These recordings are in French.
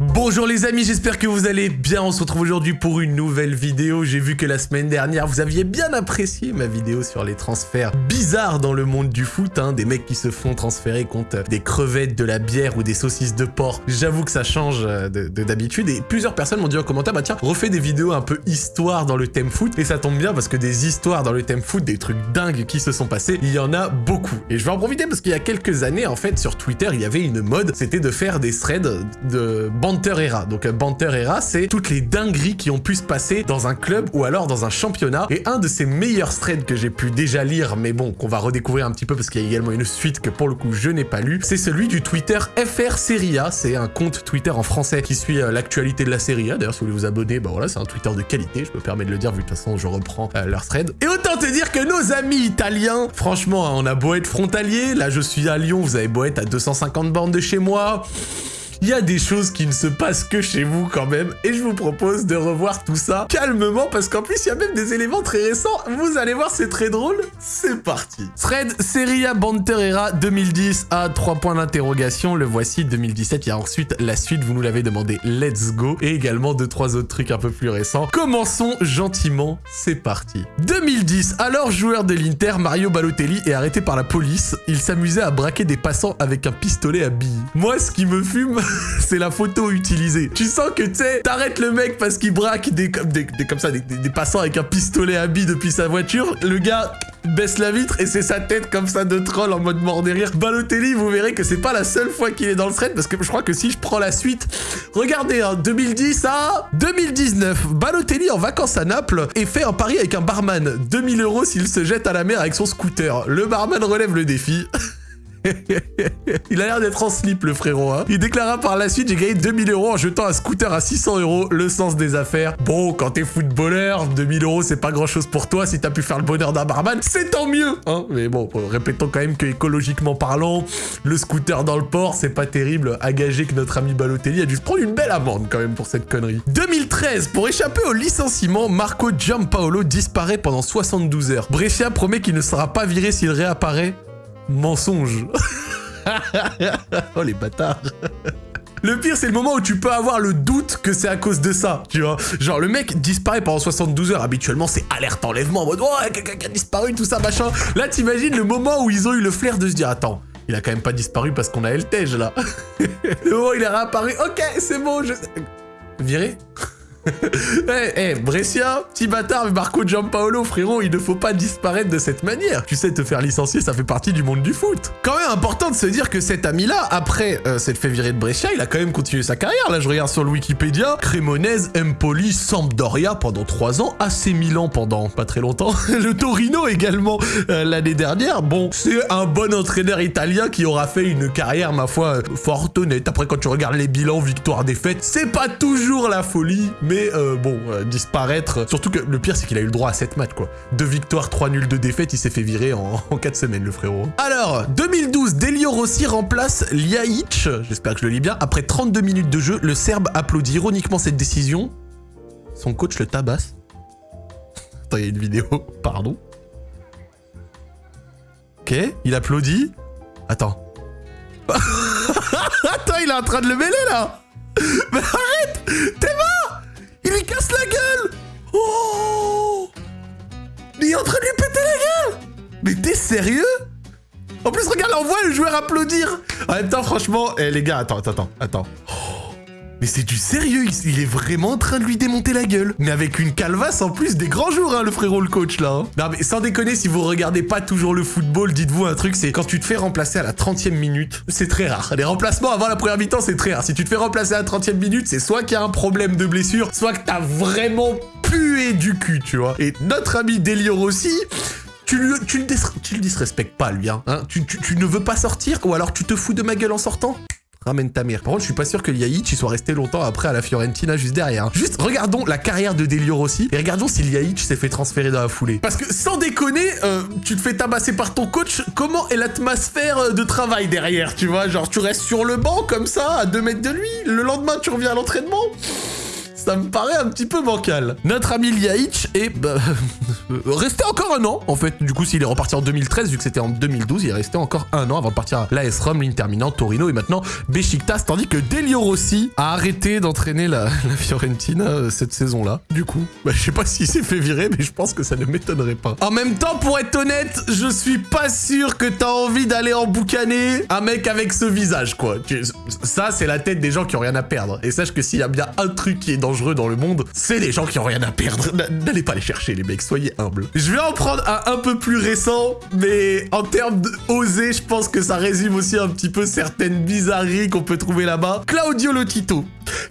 Bonjour les amis, j'espère que vous allez bien. On se retrouve aujourd'hui pour une nouvelle vidéo. J'ai vu que la semaine dernière, vous aviez bien apprécié ma vidéo sur les transferts bizarres dans le monde du foot. Hein. Des mecs qui se font transférer contre des crevettes, de la bière ou des saucisses de porc. J'avoue que ça change euh, de d'habitude. Et plusieurs personnes m'ont dit en commentaire, bah tiens, refais des vidéos un peu histoire dans le thème foot. Et ça tombe bien parce que des histoires dans le thème foot, des trucs dingues qui se sont passés, il y en a beaucoup. Et je vais en profiter parce qu'il y a quelques années, en fait, sur Twitter, il y avait une mode, c'était de faire des threads de Banter Era. Donc Banter Era, c'est toutes les dingueries qui ont pu se passer dans un club ou alors dans un championnat. Et un de ces meilleurs threads que j'ai pu déjà lire, mais bon, qu'on va redécouvrir un petit peu parce qu'il y a également une suite que pour le coup je n'ai pas lu, c'est celui du Twitter FR Serie A. C'est un compte Twitter en français qui suit euh, l'actualité de la Serie A. D'ailleurs, si vous voulez vous abonner, bah voilà, c'est un Twitter de qualité, je me permets de le dire vu de toute façon je reprends euh, leur thread. Et autant te dire que nos amis italiens, franchement, hein, on a beau être frontalier, là je suis à Lyon, vous avez beau être à 250 bornes de chez moi il y a des choses qui ne se passent que chez vous quand même, et je vous propose de revoir tout ça calmement, parce qu'en plus, il y a même des éléments très récents. Vous allez voir, c'est très drôle. C'est parti. Thread Seria Banterera 2010 à 3 points d'interrogation. Le voici, 2017. Il y a ensuite la suite, vous nous l'avez demandé, let's go. Et également deux, trois autres trucs un peu plus récents. Commençons gentiment, c'est parti. 2010, alors joueur de l'Inter, Mario Balotelli est arrêté par la police. Il s'amusait à braquer des passants avec un pistolet à billes. Moi, ce qui me fume, c'est la photo utilisée. Tu sens que, tu sais, t'arrêtes le mec parce qu'il braque des, comme des, passants avec un pistolet à billes depuis sa voiture. Le gars baisse la vitre et c'est sa tête comme ça de troll en mode mort derrière. Balotelli, vous verrez que c'est pas la seule fois qu'il est dans le thread parce que je crois que si je prends la suite, regardez, hein, 2010 à 2019, Balotelli en vacances à Naples et fait un pari avec un barman. 2000 euros s'il se jette à la mer avec son scooter. Le barman relève le défi. il a l'air d'être en slip, le frérot. Hein. Il déclara par la suite, j'ai gagné 2000 euros en jetant un scooter à 600 euros. Le sens des affaires. Bon, quand t'es footballeur, 2000 euros, c'est pas grand-chose pour toi. Si t'as pu faire le bonheur d'un barman, c'est tant mieux. Hein. Mais bon, répétons quand même que écologiquement parlant, le scooter dans le port, c'est pas terrible à gager que notre ami Balotelli a dû se prendre une belle amende quand même pour cette connerie. 2013, pour échapper au licenciement, Marco Giampaolo disparaît pendant 72 heures. Brescia promet qu'il ne sera pas viré s'il réapparaît Mensonge. oh les bâtards. Le pire, c'est le moment où tu peux avoir le doute que c'est à cause de ça, tu vois. Genre, le mec disparaît pendant 72 heures. Habituellement, c'est alerte enlèvement en mode « Oh, quelqu'un qui a disparu, tout ça, machin. » Là, t'imagines le moment où ils ont eu le flair de se dire « Attends, il a quand même pas disparu parce qu'on a Eltej, là. » Le moment où il est réapparu « Ok, c'est bon, je... » Viré? Eh, hey, Brescia, petit bâtard, Marco Giampaolo, frérot, il ne faut pas disparaître de cette manière. Tu sais, te faire licencier, ça fait partie du monde du foot. Quand même important de se dire que cet ami-là, après euh, s'être fait virer de Brescia, il a quand même continué sa carrière. Là, je regarde sur le Wikipédia. Cremonese, Empoli, Sampdoria pendant 3 ans, AC Milan pendant pas très longtemps, le Torino également euh, l'année dernière. Bon, c'est un bon entraîneur italien qui aura fait une carrière, ma foi, fort honnête. Après, quand tu regardes les bilans, victoire, défaite, c'est pas toujours la folie, mais euh, bon, euh, disparaître... Surtout que le pire, c'est qu'il a eu le droit à 7 matchs, quoi. Deux victoires, 3 nuls, de défaites, il s'est fait virer en, 4 semaines, le frérot. Alors, 2012, Delio Rossi remplace Ljajic, j'espère que je le lis bien. Après 32 minutes de jeu, le Serbe applaudit ironiquement cette décision. Son coach le tabasse. Attends, il y a une vidéo, pardon. Ok, il applaudit. Attends. Attends, il est en train de le mêler, là Mais arrête T'es mort lui casse la gueule. Oh. Il est en train de lui péter la gueule. Mais t'es sérieux? En plus, regarde, on voit le joueur applaudir En même temps, franchement... Eh les gars, attends, attends, attends. Mais c'est du sérieux, il est vraiment en train de lui démonter la gueule. Mais avec une calvasse en plus des grands jours, hein, le frérot le coach là. Hein. Non mais sans déconner, si vous regardez pas toujours le football, dites-vous un truc, c'est quand tu te fais remplacer à la 30e minute, c'est très rare. Les remplacements avant la première mi-temps, c'est très rare. Si tu te fais remplacer à la 30e minute, c'est soit qu'il y a un problème de blessure, soit que t'as vraiment pué du cul, tu vois. Et notre ami Délio aussi, tu, le, tu, le, disrespectes pas, lui, hein. hein tu, tu ne veux pas sortir Ou alors tu te fous de ma gueule en sortant? Ramène ta mère. Par contre, je suis pas sûr que Yaïch il soit resté longtemps après à la Fiorentina juste derrière. Juste regardons la carrière de Delio Rossi et regardons si Yaïch s'est fait transférer dans la foulée. Parce que sans déconner, euh, tu te fais tabasser par ton coach, comment est l'atmosphère euh, de travail derrière, tu vois? Genre tu restes sur le banc comme ça, à 2 mètres de lui, le lendemain tu reviens à l'entraînement? Ça me paraît un petit peu bancal. Notre ami Liaïch est bah, resté encore un an, en fait. Du coup, s'il est reparti en 2013, vu que c'était en 2012, il est resté encore un an avant de partir à l'AS Rome, l'Inter Milan, Torino et maintenant Besiktas, tandis que Delio Rossi a arrêté d'entraîner la, Fiorentina euh, cette saison-là. Du coup, bah, je sais pas s'il s'est fait virer, mais je pense que ça ne m'étonnerait pas. En même temps, pour être honnête, je suis pas sûr que t'as envie d'aller emboucaner un mec avec ce visage, quoi. Ça, c'est la tête des gens qui ont rien à perdre. Et sache que s'il y a bien un truc qui est dans le monde, c'est les gens qui ont rien à perdre. N'allez pas les chercher, les mecs, soyez humbles. Je vais en prendre un un peu plus récent, mais en termes d'oser, je pense que ça résume aussi un petit peu certaines bizarreries qu'on peut trouver là-bas. Claudio Lotito.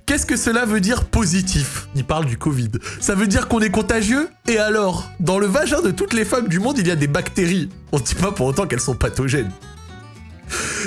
Qu'est-ce que cela veut dire positif? Il parle du Covid. Ça veut dire qu'on est contagieux? Et alors? Dans le vagin de toutes les femmes du monde, il y a des bactéries. On ne dit pas pour autant qu'elles sont pathogènes.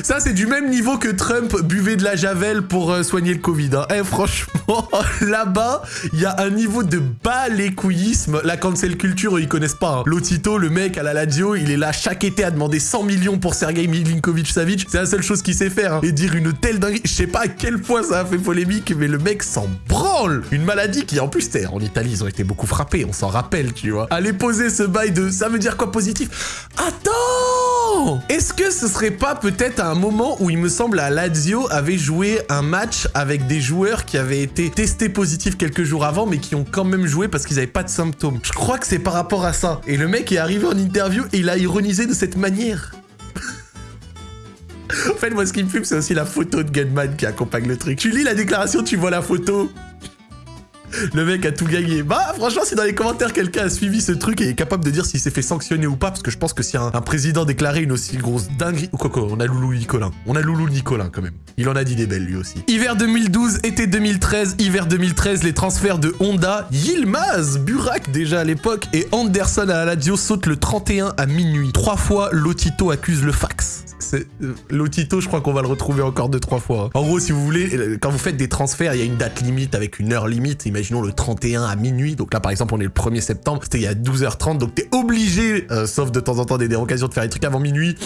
Ça, c'est du même niveau que Trump buvait de la javel pour euh, soigner le Covid. Hein. Eh, franchement, là-bas, il y a un niveau de bas couillisme. La cancel culture, ils connaissent pas. Hein. Lotito, le mec à la radio, il est là chaque été à demander 100 millions pour Sergei Milinkovic-Savic. C'est la seule chose qu'il sait faire. Hein. Et dire une telle dinguerie. Je sais pas à quel point ça a fait polémique, mais le mec s'en branle. Une maladie qui, en plus, en Italie, ils ont été beaucoup frappés. On s'en rappelle, tu vois. Allez poser ce bail de ça veut dire quoi positif? Attends Est-ce que ce serait pas peut-être un moment où il me semble à Lazio avait joué un match avec des joueurs qui avaient été testés positifs quelques jours avant mais qui ont quand même joué parce qu'ils n'avaient pas de symptômes? Je crois que c'est par rapport à ça. Et le mec est arrivé en interview et il a ironisé de cette manière. en fait, moi, ce qui me fume, c'est aussi la photo de Gunman qui accompagne le truc. Tu lis la déclaration, tu vois la photo. Le mec a tout gagné. Bah, franchement, si dans les commentaires quelqu'un a suivi ce truc et est capable de dire s'il s'est fait sanctionner ou pas, parce que je pense que si un, président déclarait une aussi grosse dinguerie... Ou quoi, quoi, on a Loulou Nicolin. On a Loulou Nicolin, quand même. Il en a dit des belles, lui aussi. Hiver 2012, été 2013, hiver 2013, les transferts de Honda, Yilmaz, Burak déjà à l'époque, et Anderson à la Lazio sautent le 31 à minuit. Trois fois, Lotito accuse le fax. Euh, Lotito, je crois qu'on va le retrouver encore deux, trois fois. En gros, si vous voulez, euh, quand vous faites des transferts, il y a une date limite avec une heure limite. Imaginons le 31 à minuit. Donc là, par exemple, on est le 1er septembre. C'était il y a 12h30. Donc t'es obligé, euh, sauf de temps en temps des dérogations, de faire des trucs avant minuit.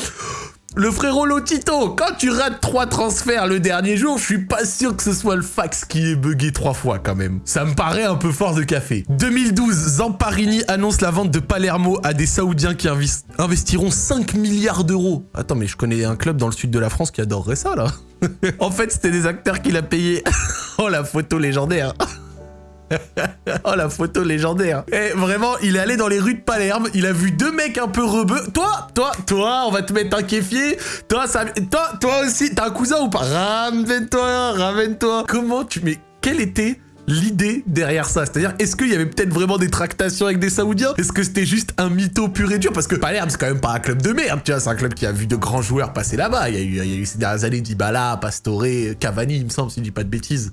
Le frérot Lotito, quand tu rates trois transferts le dernier jour, je suis pas sûr que ce soit le fax qui est bugué trois fois quand même. Ça me paraît un peu fort de café. 2012, Zamparini annonce la vente de Palermo à des Saoudiens qui investiront 5 milliards d'euros. Attends, mais je connais un club dans le sud de la France qui adorerait ça là. en fait, c'était des acteurs qui l'a payé. oh la photo légendaire. oh la photo légendaire. Et eh, vraiment, il est allé dans les rues de Palerme, il a vu deux mecs un peu rebeux. Toi, toi, toi, on va te mettre un kéfier. Toi, toi, toi aussi, t'as un cousin ou pas? Ramène-toi, ramène-toi. Comment tu... Mais quelle était l'idée derrière ça? C'est-à-dire, est-ce qu'il y avait peut-être vraiment des tractations avec des Saoudiens? Est-ce que c'était juste un mytho pur et dur? Parce que Palerme, c'est quand même pas un club de merde, tu vois, c'est un club qui a vu de grands joueurs passer là-bas. Il, y a eu, il y a eu ces dernières années Dybala, Pastore, Cavani, il me semble, si je dis pas de bêtises.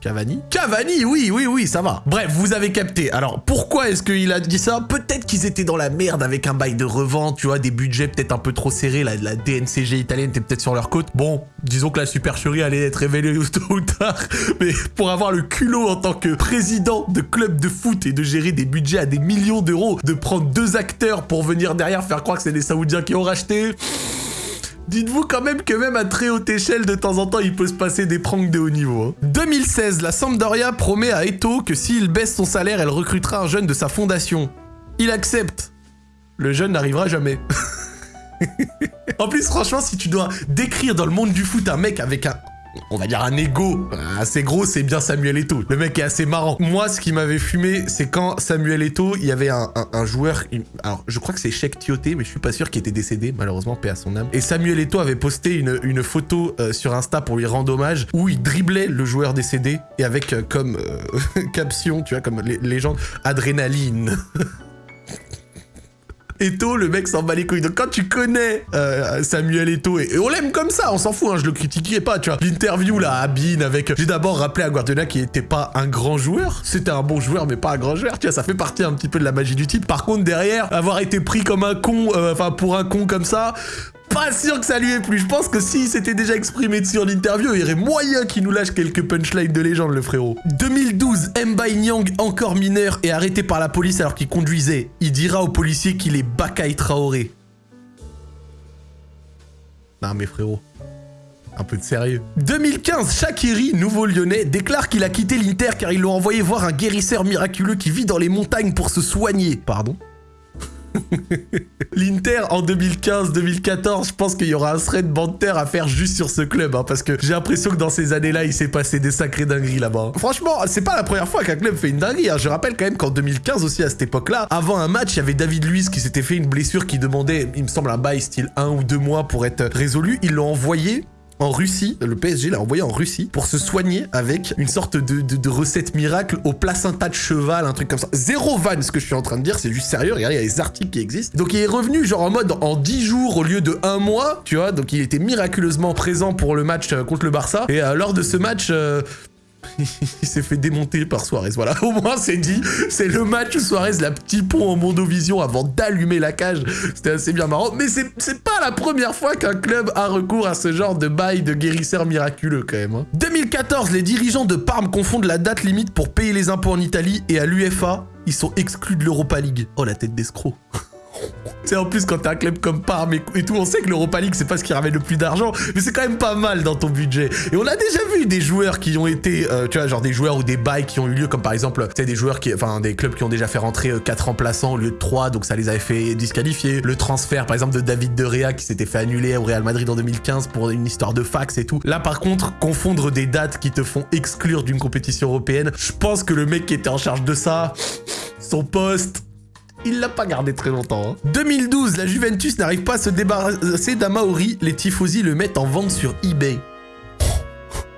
Cavani Cavani, oui, oui, oui, ça va. Bref, vous avez capté. Alors, pourquoi est-ce qu'il a dit ça? Peut-être qu'ils étaient dans la merde avec un bail de revente, tu vois, des budgets peut-être un peu trop serrés. La, DNCG italienne était peut-être sur leur côte. Bon, disons que la supercherie allait être révélée tôt ou tard. Mais pour avoir le culot en tant que président de club de foot et de gérer des budgets à des millions d'euros, de prendre deux acteurs pour venir derrière faire croire que c'est des Saoudiens qui ont racheté... Dites-vous quand même que même à très haute échelle, de temps en temps, il peut se passer des pranks de haut niveau. 2016, hein. la Sampdoria promet à Eto que s'il baisse son salaire, elle recrutera un jeune de sa fondation. Il accepte. Le jeune n'arrivera jamais. en plus, franchement, si tu dois décrire dans le monde du foot un mec avec un on va dire un ego assez gros, c'est bien Samuel Eto'o. Le mec est assez marrant. Moi, ce qui m'avait fumé, c'est quand Samuel Eto'o, il y avait un, joueur, alors je crois que c'est Sheikh Tioté, mais je suis pas sûr qu'il était décédé, malheureusement, paix à son âme. Et Samuel Eto'o avait posté une, photo euh, sur Insta pour lui rendre hommage, où il driblait le joueur décédé, et avec euh, comme euh, caption, tu vois, comme légende, adrénaline. Eto, le mec s'en bat les couilles. Donc quand tu connais euh, Samuel Eto, et, on l'aime comme ça, on s'en fout, hein, je le critiquais pas, tu vois. L'interview là, Bean avec... J'ai d'abord rappelé à Guardiola qu'il était pas un grand joueur. C'était un bon joueur, mais pas un grand joueur, tu vois, ça fait partie un petit peu de la magie du type. Par contre, derrière, avoir été pris comme un con, euh, enfin pour un con comme ça, pas sûr que ça lui ait plu. Je pense que s'il s'était déjà exprimé dessus en interview, il y aurait moyen qu'il nous lâche quelques punchlines de légende, le frérot. 2012, Mbaye Nyang, encore mineur, est arrêté par la police alors qu'il conduisait. Il dira aux policiers qu'il est Bakay Traoré. Non mais frérot. Un peu de sérieux. 2015, Shakiri, nouveau lyonnais, déclare qu'il a quitté l'Inter car ils l'ont envoyé voir un guérisseur miraculeux qui vit dans les montagnes pour se soigner. Pardon? L'Inter en 2015-2014, je pense qu'il y aura un thread banter à faire juste sur ce club, hein, parce que j'ai l'impression que dans ces années-là, il s'est passé des sacrés dingueries là-bas. Franchement, c'est pas la première fois qu'un club fait une dinguerie. Hein. Je rappelle quand même qu'en 2015 aussi, à cette époque-là, avant un match, il y avait David Luiz qui s'était fait une blessure qui demandait, il me semble, un bail style un ou deux mois pour être résolu. Ils l'ont envoyé en Russie, le PSG l'a envoyé en Russie pour se soigner avec une sorte de, recette miracle au placenta de cheval, un truc comme ça. Zéro van, ce que je suis en train de dire, c'est juste sérieux, regardez, il y a des articles qui existent. Donc il est revenu genre en mode en 10 jours au lieu de un mois, tu vois, donc il était miraculeusement présent pour le match euh, contre le Barça. Et euh, lors de ce match, euh, il s'est fait démonter par Suarez. Voilà, au moins c'est dit. C'est le match où Suarez l'a petit pont en mondovision avant d'allumer la cage. C'était assez bien marrant. Mais c'est pas la première fois qu'un club a recours à ce genre de bail de guérisseur miraculeux quand même. 2014, hein. les dirigeants de Parme confondent la date limite pour payer les impôts en Italie et à l'UFA, ils sont exclus de l'Europa League. Oh la tête d'escroc. C'est en plus quand t'as un club comme Parme et, tout, on sait que l'Europa League c'est pas ce qui ramène le plus d'argent, mais c'est quand même pas mal dans ton budget. Et on a déjà vu des joueurs qui ont été, euh, tu vois, genre des joueurs ou des bails qui ont eu lieu, comme par exemple, sais, des joueurs qui, enfin des clubs qui ont déjà fait rentrer 4 euh, remplaçants au lieu de 3, donc ça les avait fait disqualifier. Le transfert par exemple de David De Rea qui s'était fait annuler au Real Madrid en 2015 pour une histoire de fax et tout. Là par contre, confondre des dates qui te font exclure d'une compétition européenne, je pense que le mec qui était en charge de ça, son poste, il l'a pas gardé très longtemps. 2012, hein. la Juventus n'arrive pas à se débarrasser d'Amaori. Les tifosi le mettent en vente sur eBay.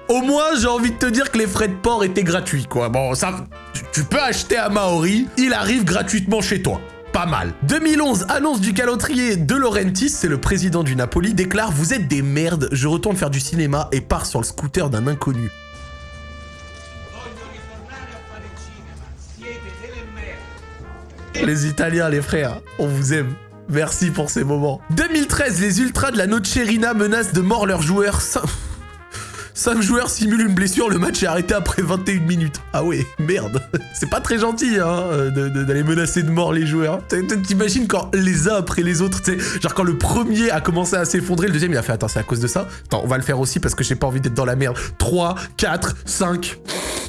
Au moins, j'ai envie de te dire que les frais de port étaient gratuits, quoi. Bon, ça, tu peux acheter à Maori, il arrive gratuitement chez toi. Pas mal. 2011, annonce du calotrier de Laurentis, c'est le président du Napoli, déclare « Vous êtes des merdes, je retourne faire du cinéma et pars sur le scooter d'un inconnu. » Les Italiens, les frères, on vous aime. Merci pour ces moments. 2013, les Ultras de la Nocerina menacent de mort leurs joueurs. 5 joueurs simulent une blessure, le match est arrêté après 21 minutes. Ah ouais, merde. C'est pas très gentil, hein, d'aller menacer de mort les joueurs. T'imagines quand les uns après les autres, tu sais, genre quand le premier a commencé à s'effondrer, le deuxième il a fait, attends, c'est à cause de ça? Attends, on va le faire aussi parce que j'ai pas envie d'être dans la merde. 3, 4, 5.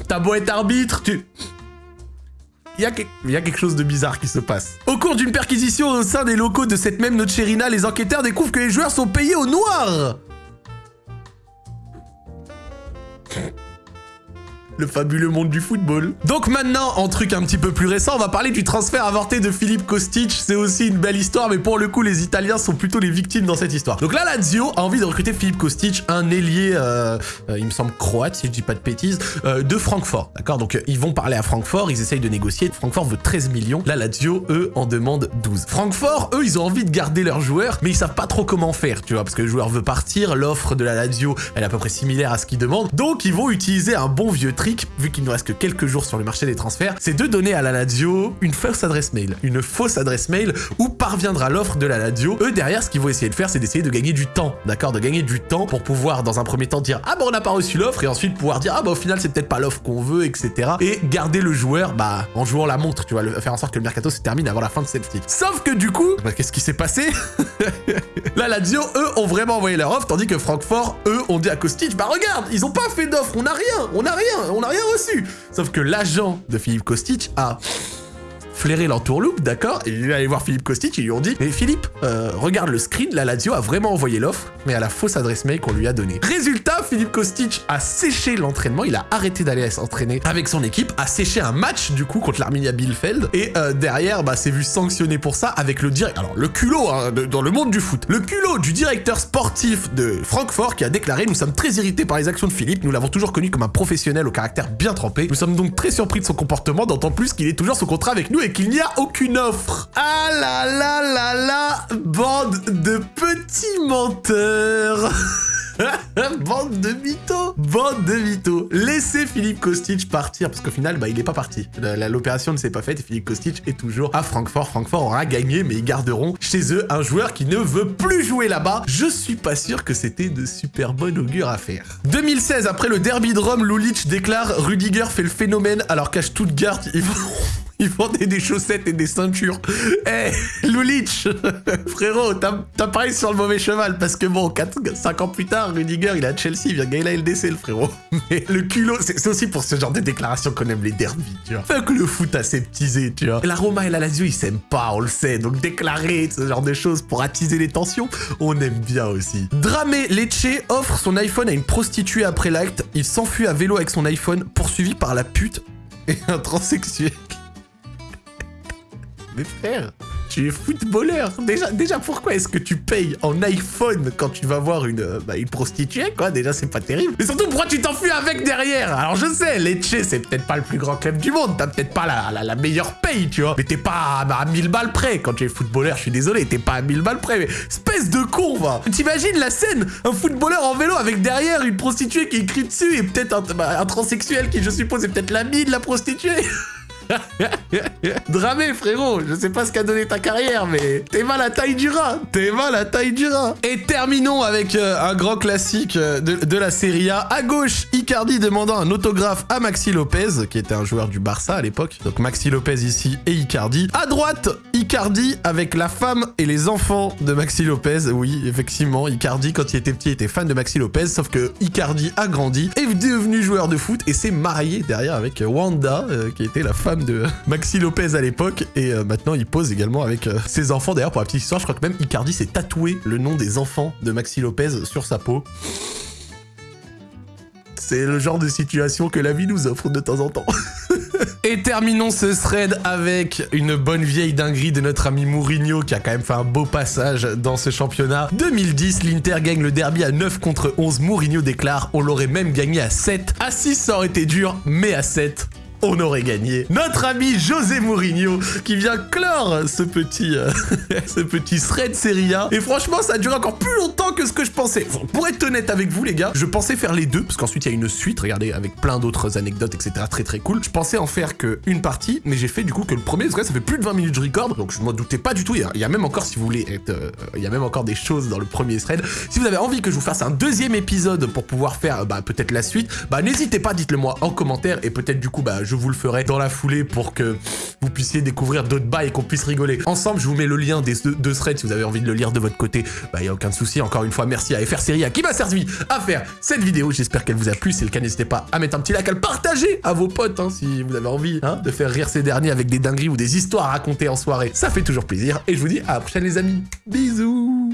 T'as beau être arbitre, tu il y, a quelque chose de bizarre qui se passe. Au cours d'une perquisition au sein des locaux de cette même Nocherina, les enquêteurs découvrent que les joueurs sont payés au noir le fabuleux monde du football. Donc maintenant, en truc un petit peu plus récent, on va parler du transfert avorté de Philippe Kostic. C'est aussi une belle histoire, mais pour le coup, les Italiens sont plutôt les victimes dans cette histoire. Donc là, Lazio a envie de recruter Philippe Kostic, un ailier, euh, euh, il me semble croate, si je dis pas de bêtises, euh, de Francfort. D'accord? Donc ils vont parler à Francfort, ils essayent de négocier. Francfort veut 13 millions. Là, Lazio, eux, en demandent 12. Francfort, eux, ils ont envie de garder leurs joueurs, mais ils savent pas trop comment faire, tu vois, parce que le joueur veut partir, l'offre de la Lazio, elle est à peu près similaire à ce qu'ils demandent. Donc ils vont utiliser un bon vieux vu qu'il ne reste que quelques jours sur le marché des transferts, c'est de donner à la Lazio une fausse adresse mail. Une fausse adresse mail où parviendra l'offre de la Lazio. Eux, derrière, ce qu'ils vont essayer de faire, c'est d'essayer de gagner du temps, d'accord? De gagner du temps pour pouvoir, dans un premier temps, dire « Ah bah on n'a pas reçu l'offre » et ensuite pouvoir dire « Ah bah au final, c'est peut-être pas l'offre qu'on veut, etc. » Et garder le joueur, bah, en jouant la montre, tu vois, faire en sorte que le mercato se termine avant la fin de cette cycle. Sauf que du coup, bah, qu'est-ce qui s'est passé? La Lazio, eux, ont vraiment envoyé leur offre, tandis que Francfort, eux, ont dit à Kostic « Bah regarde, ils ont pas fait d'offre, on n'a rien, on n'a rien, on n'a rien reçu. Sauf que l'agent de Philippe Kostic a flairer l'entourloupe, d'accord il est allé voir Philippe Kostic, ils lui ont dit « Mais Philippe, euh, regarde le screen, la Lazio a vraiment envoyé l'offre, mais à la fausse adresse mail qu'on lui a donnée. » Résultat, Philippe Kostic a séché l'entraînement, il a arrêté d'aller s'entraîner avec son équipe, a séché un match, du coup, contre l'Arminia Bielefeld, et euh, derrière, bah, s'est vu sanctionné pour ça avec le direct... Alors, le culot, hein, dans le monde du foot, le culot du directeur sportif de Francfort qui a déclaré « Nous sommes très irrités par les actions de Philippe, nous l'avons toujours connu comme un professionnel au caractère bien trempé, nous sommes donc très surpris de son comportement, d'autant plus qu'il est toujours sous contrat avec nous et qu'il n'y a aucune offre. Ah là là là là, bande de petits menteurs Bande de mythos Bande de mythos Laissez Philippe Kostic partir, parce qu'au final, bah, il est pas parti. L'opération ne s'est pas faite et Philippe Kostic est toujours à Francfort. Francfort aura gagné, mais ils garderont chez eux un joueur qui ne veut plus jouer là-bas. Je suis pas sûr que c'était de super bonne augure à faire. 2016, après le derby de Rome, déclare « Rudiger fait le phénomène alors qu'à Stuttgart, il Il vendait des chaussettes et des ceintures. Eh, Lulich Frérot, t'as pareil sur le mauvais cheval, parce que bon, 5 ans plus tard, Rudiger, il est à Chelsea, il vient gagner la LDC, le frérot. Mais le culot, c'est aussi pour ce genre de déclaration qu'on aime les derbies, tu vois. Fuck le foot aseptisé, tu vois. La Roma et la Lazio, ils s'aiment pas, on le sait. Donc déclarer ce genre de choses pour attiser les tensions, on aime bien aussi. Dramé Lecce offre son iPhone à une prostituée après l'acte. Il s'enfuit à vélo avec son iPhone, poursuivi par la pute et un transsexuel. Mais frère, tu es footballeur. Déjà, pourquoi est-ce que tu payes en iPhone quand tu vas voir une, euh, bah, une prostituée, quoi? Déjà, c'est pas terrible. Mais surtout, pourquoi tu t'enfuis avec derrière? Alors, je sais, Lecce, c'est peut-être pas le plus grand club du monde. T'as peut-être pas la, la, meilleure paye, tu vois. Mais t'es pas à, 1000 balles près. Quand tu es footballeur, je suis désolé, t'es pas à 1000 balles près. Mais espèce de con, va T'imagines la scène Un footballeur en vélo avec derrière une prostituée qui écrit dessus et peut-être un, bah, un transsexuel qui, je suppose, est peut-être l'ami de la prostituée? Dramé, frérot, je sais pas ce qu'a donné ta carrière, mais t'es mal à taille du rat, t'es mal à taille du rat. Et terminons avec euh, un grand classique euh, de, la Serie A. À gauche, Icardi demandant un autographe à Maxi Lopez, qui était un joueur du Barça à l'époque. Donc Maxi Lopez ici et Icardi. À droite, Icardi avec la femme et les enfants de Maxi Lopez. Oui, effectivement, Icardi, quand il était petit, était fan de Maxi Lopez, sauf que Icardi a grandi, est devenu joueur de foot et s'est marié derrière avec Wanda, euh, qui était la femme de Maxi Lopez à l'époque et euh, maintenant il pose également avec euh, ses enfants. D'ailleurs, pour la petite histoire, je crois que même Icardi s'est tatoué le nom des enfants de Maxi Lopez sur sa peau. C'est le genre de situation que la vie nous offre de temps en temps. Et terminons ce thread avec une bonne vieille dinguerie de notre ami Mourinho qui a quand même fait un beau passage dans ce championnat. 2010, l'Inter gagne le derby à 9 contre 11. Mourinho déclare « On l'aurait même gagné à 7. À 6, ça aurait été dur, mais à 7, on aurait gagné. Notre ami José Mourinho qui vient clore ce petit, euh, ce thread Serie A. Et franchement, ça a duré encore plus longtemps que ce que je pensais. Pour être honnête avec vous, les gars, je pensais faire les deux, parce qu'ensuite, il y a une suite, regardez, avec plein d'autres anecdotes, etc. Très, très cool. Je pensais en faire qu'une partie, mais j'ai fait du coup que le premier, parce que ça fait plus de 20 minutes de record, donc je m'en doutais pas du tout. Il y, a, même encore, si vous voulez être... Euh, il y a même encore des choses dans le premier thread. Si vous avez envie que je vous fasse un deuxième épisode pour pouvoir faire, bah, peut-être la suite, bah, n'hésitez pas, dites-le moi en commentaire, et peut-être du coup, bah, je vous le ferai dans la foulée pour que vous puissiez découvrir d'autres bails et qu'on puisse rigoler. Ensemble, je vous mets le lien des deux, threads si vous avez envie de le lire de votre côté. Bah, il n'y a aucun souci. Encore une fois, merci à FR Seria qui m'a servi à faire cette vidéo. J'espère qu'elle vous a plu. Si c'est le cas, n'hésitez pas à mettre un petit like, à le partager à vos potes hein, si vous avez envie hein, de faire rire ces derniers avec des dingueries ou des histoires à raconter en soirée. Ça fait toujours plaisir. Et je vous dis à la prochaine, les amis. Bisous